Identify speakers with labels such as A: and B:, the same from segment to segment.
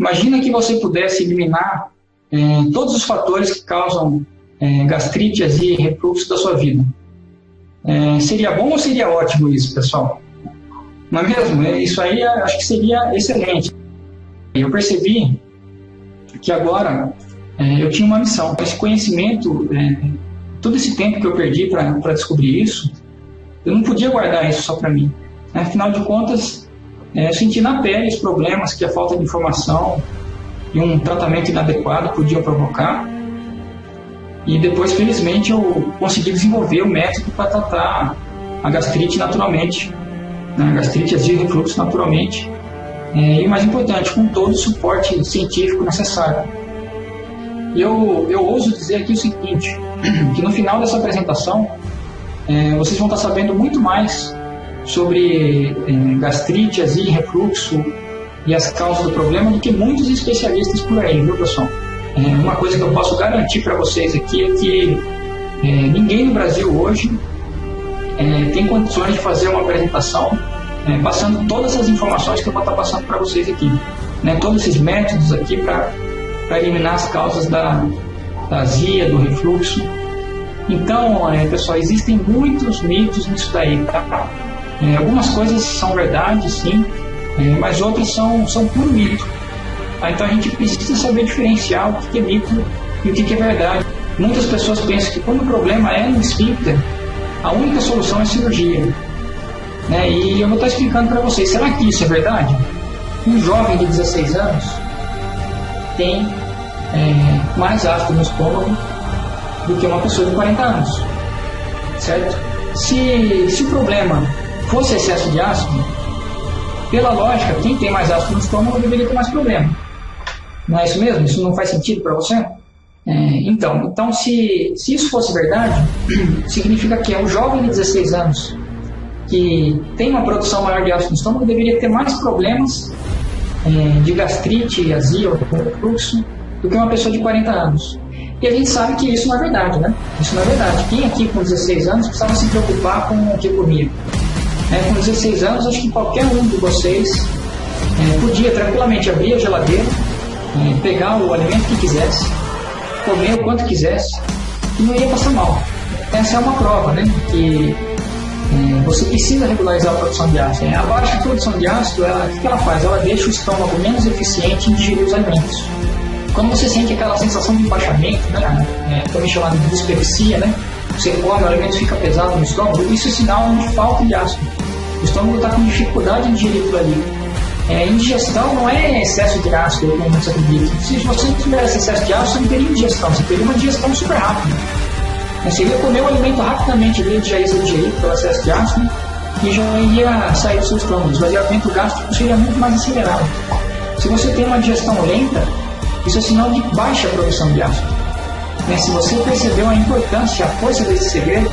A: Imagina que você pudesse eliminar é, todos os fatores que causam é, gastrite, azia e refluxo da sua vida. É, seria bom ou seria ótimo isso, pessoal? Não é mesmo? É, isso aí acho que seria excelente. Eu percebi que agora é, eu tinha uma missão. Esse conhecimento, é, todo esse tempo que eu perdi para descobrir isso, eu não podia guardar isso só para mim. Afinal de contas, é, eu senti na pele os problemas que a falta de informação e um tratamento inadequado podiam provocar. E depois, felizmente, eu consegui desenvolver o método para tratar a gastrite naturalmente, né? a gastrite azia e refluxo naturalmente. É, e mais importante, com todo o suporte científico necessário. Eu, eu ouso dizer aqui o seguinte, que no final dessa apresentação, é, vocês vão estar sabendo muito mais sobre é, gastrite, azia refluxo e as causas do problema do que muitos especialistas por aí, viu, pessoal? É, uma coisa que eu posso garantir para vocês aqui é que é, ninguém no Brasil hoje é, tem condições de fazer uma apresentação passando todas as informações que eu vou estar passando para vocês aqui. Né, todos esses métodos aqui para eliminar as causas da, da azia, do refluxo. Então, pessoal, existem muitos mitos nisso daí, tá? É, algumas coisas são verdade, sim, é, mas outras são, são puro mito. Tá? Então a gente precisa saber diferenciar o que é mito e o que é verdade. Muitas pessoas pensam que quando o problema é no esfíncter, a única solução é cirurgia. Né? E eu vou estar explicando para vocês, será que isso é verdade? Um jovem de 16 anos tem é, mais ácido no estômago do que uma pessoa de 40 anos. Certo? Se, se o problema fosse excesso de ácido, pela lógica, quem tem mais ácido no estômago deveria ter mais problema. Não é isso mesmo? Isso não faz sentido para você? É, então, então se, se isso fosse verdade, significa que é o jovem de 16 anos que tem uma produção maior de ácido no estômago deveria ter mais problemas é, de gastrite, azia ou refluxo do que uma pessoa de 40 anos. E a gente sabe que isso não é verdade, né? Isso não é verdade. Quem aqui com 16 anos precisava se preocupar com o que comia? É, com 16 anos, acho que qualquer um de vocês é, podia tranquilamente abrir a geladeira, é, pegar o alimento que quisesse, comer o quanto quisesse e não ia passar mal. Essa é uma prova, né? Que é, você precisa regularizar a produção de ácido. A baixa produção de ácido, ela, o que ela faz? Ela deixa o estômago menos eficiente em digerir os alimentos. Quando você sente aquela sensação de empachamento, né? É, também chamada de dispepsia, né? Você come, o alimento fica pesado no estômago, isso é sinal de falta de ácido. O estômago está com dificuldade em digerir tudo ali. É, indigestão não é excesso de ácido, como você acredita. Se você tivesse excesso de ácido, você não teria indigestão, você teria uma digestão super rápida. Você ia comer o alimento rapidamente, ele já ia ser pelo excesso de ácido e já ia sair do seu estômago. O esvaziamento gástrico seria muito mais acelerado. Se você tem uma digestão lenta, isso é sinal de baixa produção de ácido. Se você percebeu a importância, a força desse segredo,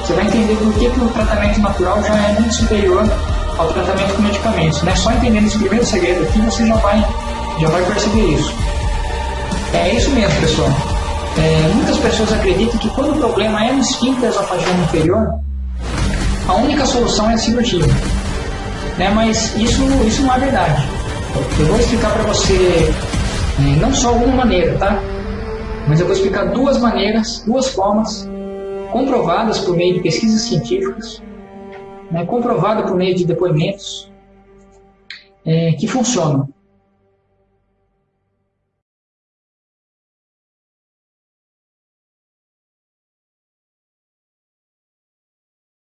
A: você vai entender por que, que o tratamento natural já é muito superior ao tratamento com medicamentos. Né? Só entendendo esse primeiro segredo aqui, você já vai, já vai perceber isso. É isso mesmo, pessoal. É, muitas pessoas acreditam que quando o problema é no esfíncter esofagiano inferior, a única solução é a cirurgia. Né? Mas isso, isso não é verdade. Eu vou explicar para você é, não só uma maneira, tá? Mas eu vou explicar duas maneiras, duas formas comprovadas por meio de pesquisas científicas, né, comprovada por meio de depoimentos, é, que funcionam.